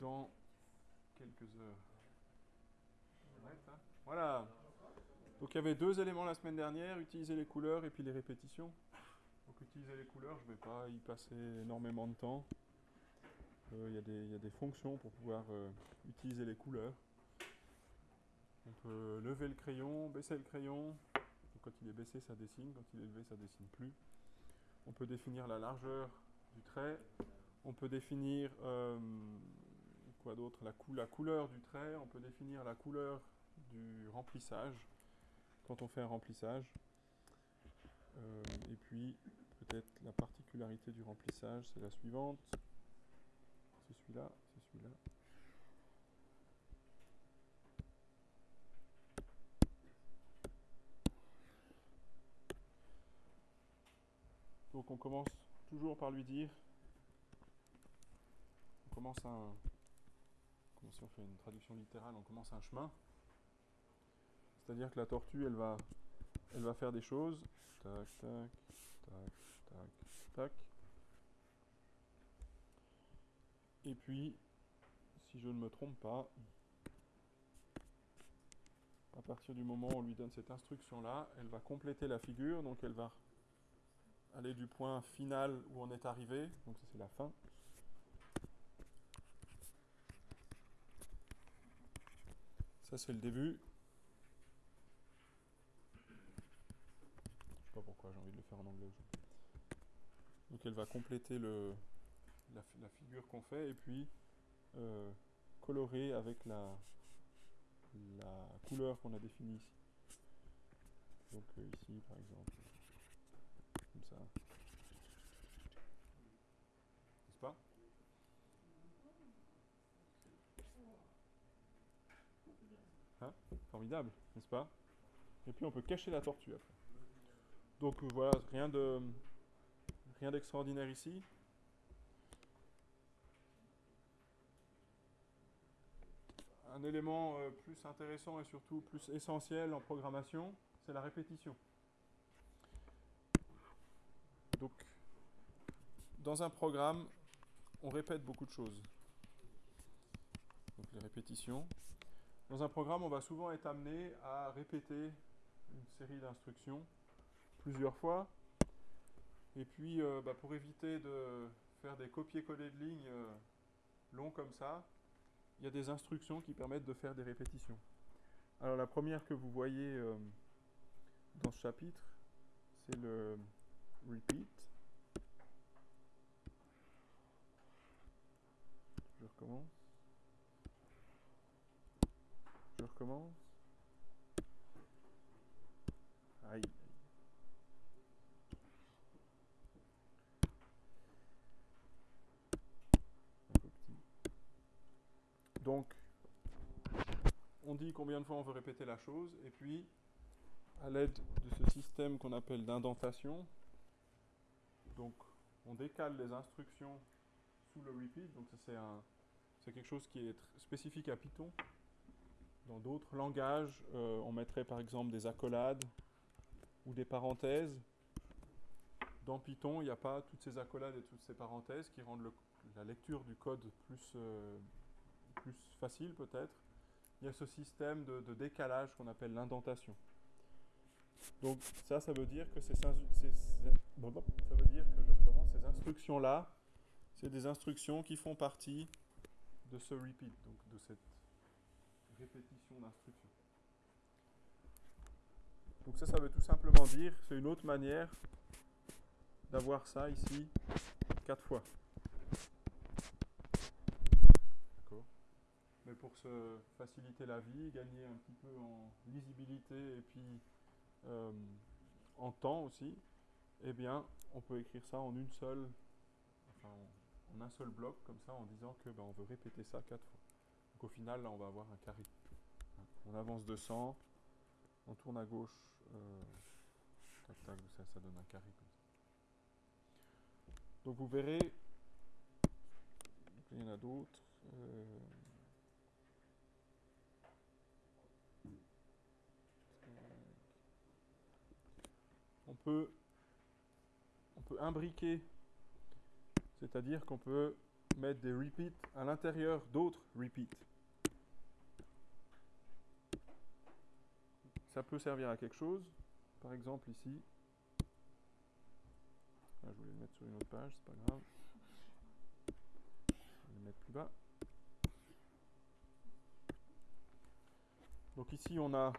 dans quelques heures. Voilà. Donc il y avait deux éléments la semaine dernière, utiliser les couleurs et puis les répétitions. Donc utiliser les couleurs, je ne vais pas y passer énormément de temps. Euh, il y, a des fonctions pour pouvoir euh, utiliser les couleurs. On peut lever le crayon, baisser le crayon. quand il est baissé, ça dessine. Quand il est levé, ça dessine plus. On peut définir la largeur du trait. On peut définir euh, quoi d'autre la, la couleur du trait. On peut définir la couleur du remplissage quand on fait un remplissage. et puis peut-être la particularité du remplissage, c'est la suivante c'est celui-là, c'est celui-là. Donc on commence toujours par lui dire, on commence un, si on fait une traduction littérale, on commence un chemin. C'est-à-dire que la tortue, elle va, elle va faire des choses. Et puis, si je ne me trompe pas, à partir du moment où on lui donne cette instruction-là, elle va compléter la figure, donc elle va aller du point final où on est arrivé, donc ça c'est la fin. Ça c'est le début. Je sais pas pourquoi j'ai envie de le faire en anglais Donc elle va compléter le, la, figure qu'on fait et puis euh, colorer avec la, la couleur qu'on a définie ici. Donc euh, ici par exemple, comme ça. N'est-ce pas hein Formidable, n'est-ce pas? Et puis on peut cacher la tortue après. Donc euh, voilà, rien de rien d'extraordinaire ici. un élément euh, plus intéressant et surtout plus essentiel en programmation, c'est la répétition. Donc, dans un programme, on répète beaucoup de choses. Donc les répétitions. Dans un programme, on va souvent être amené à répéter une série d'instructions plusieurs fois. Et puis, euh, bah, pour éviter de faire des copier-coller de lignes euh, longs comme ça, il y a des instructions qui permettent de faire des répétitions. Alors la première que vous voyez euh, dans ce chapitre, c'est le repeat. Je recommence. Je recommence. Aïe. Donc, on dit combien de fois on veut répéter la chose, et puis, à l'aide de ce système qu'on appelle d'indentation, donc on décale les instructions sous le repeat, donc c'est quelque chose qui est spécifique à Python. Dans d'autres langages, euh, on mettrait par exemple des accolades ou des parenthèses. Dans Python, il n'y a pas toutes ces accolades et toutes ces parenthèses qui rendent la lecture du code plus, euh, plus facile peut-être, il y a ce système de, décalage qu'on appelle l'indentation. Donc ça, ça veut dire que ces, ces instructions-là, c'est des instructions qui font partie de ce repeat, donc de cette répétition d'instructions. Donc ça, ça veut tout simplement dire, c'est une autre manière d'avoir ça ici quatre fois. mais pour se faciliter la vie, gagner un petit peu en lisibilité et puis euh, en temps aussi, eh bien, on peut écrire ça en une seule, enfin, en, un seul bloc, comme ça, en disant que ben, on veut répéter ça quatre fois. Donc au final, là, on va avoir un carré. On avance de 100, on tourne à gauche, euh, tac, tac, ça, donne un carré. Donc vous verrez, il y en a d'autres. Euh, on peut, on peut imbriquer, c'est-à-dire qu'on peut mettre des repeats à l'intérieur d'autres repeats. Ça peut servir à quelque chose. Par exemple ici. Ah, je voulais le mettre sur une autre page, c'est pas grave. Je vais le mettre plus bas. Donc ici on a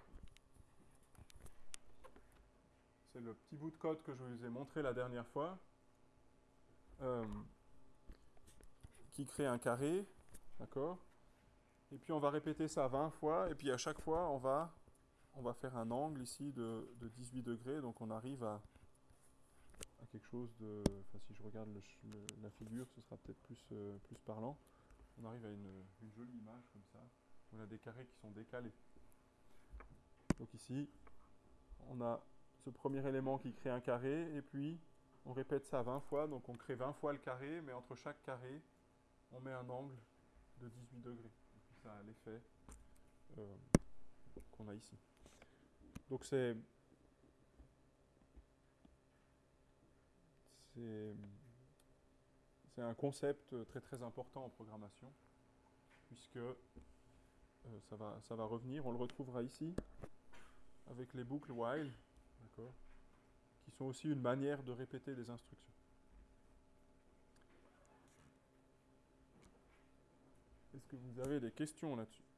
c'est le petit bout de code que je vous ai montré la dernière fois, euh, qui crée un carré, d'accord? Et puis on va répéter ça 20 fois, et puis à chaque fois on va, on va faire un angle ici de, 18 degrés, donc on arrive à, quelque chose de... Enfin si je regarde la figure, ce sera peut-être plus, euh, plus parlant. On arrive à une, une jolie image comme ça. On a des carrés qui sont décalés. Donc ici, on a ce premier élément qui crée un carré, et puis on répète ça 20 fois, donc on crée 20 fois le carré, mais entre chaque carré, on met un angle de 18 degrés. ça a l'effet euh, qu'on a ici. Donc c'est c'est un concept très très important en programmation, puisque euh, ça, va, revenir, on le retrouvera ici, avec les boucles while, qui sont aussi une manière de répéter des instructions. Que vous avez des questions là-dessus